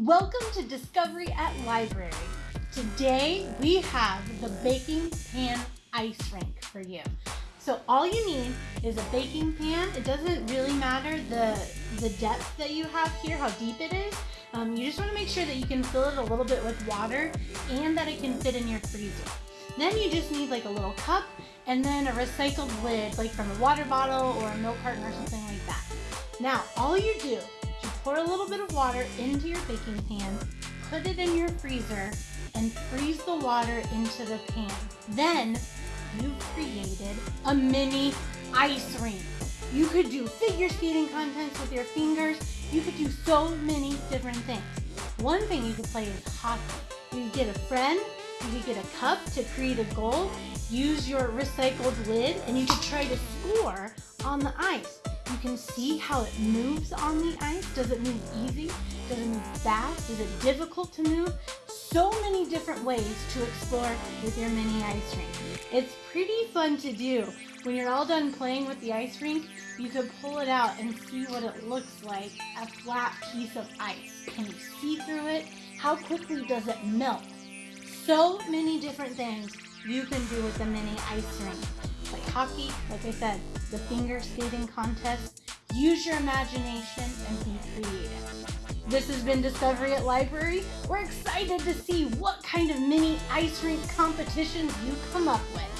Welcome to Discovery at Library. Today we have the baking pan ice rink for you. So all you need is a baking pan. It doesn't really matter the, the depth that you have here, how deep it is. Um, you just want to make sure that you can fill it a little bit with water and that it can fit in your freezer. Then you just need like a little cup and then a recycled lid like from a water bottle or a milk carton or something like that. Now all you do little bit of water into your baking pan, put it in your freezer, and freeze the water into the pan. Then you've created a mini ice rink. You could do figure skating contests with your fingers. You could do so many different things. One thing you could play is hockey. You could get a friend, you could get a cup to create a goal, use your recycled lid, and you could try to score on the ice. You can see how it moves on the ice. Does it move easy? Does it move fast? Is it difficult to move? So many different ways to explore with your mini ice rink. It's pretty fun to do. When you're all done playing with the ice rink, you can pull it out and see what it looks like, a flat piece of ice. Can you see through it? How quickly does it melt? So many different things you can do with the mini ice rink hockey, like I said, the finger skating contest. Use your imagination and be creative. This has been Discovery at Library. We're excited to see what kind of mini ice rink competitions you come up with.